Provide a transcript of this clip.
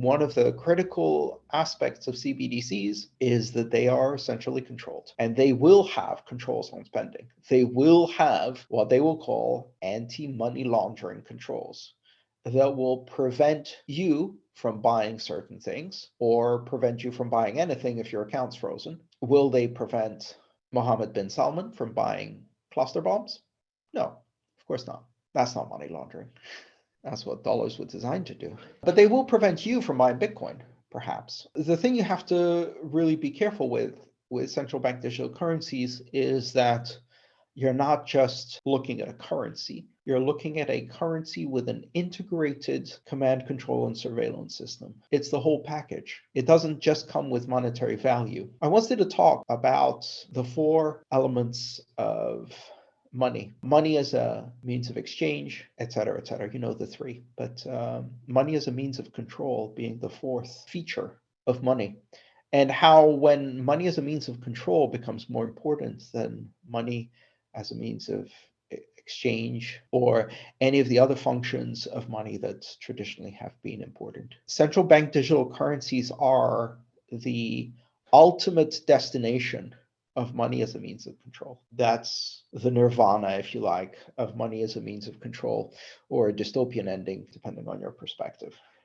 one of the critical aspects of CBDCs is that they are centrally controlled and they will have controls on spending. They will have what they will call anti-money laundering controls that will prevent you from buying certain things or prevent you from buying anything if your account's frozen. Will they prevent Mohammed bin Salman from buying cluster bombs? No, of course not. That's not money laundering. That's what dollars were designed to do. But they will prevent you from buying Bitcoin, perhaps. The thing you have to really be careful with with central bank digital currencies is that you're not just looking at a currency, you're looking at a currency with an integrated command control and surveillance system. It's the whole package. It doesn't just come with monetary value. I wanted to talk about the four elements of money. Money as a means of exchange, et cetera, et cetera. You know the three. But um, money as a means of control being the fourth feature of money. And how, when money as a means of control becomes more important than money as a means of exchange or any of the other functions of money that traditionally have been important. Central bank digital currencies are the ultimate destination of money as a means of control. That's the nirvana, if you like, of money as a means of control, or a dystopian ending, depending on your perspective.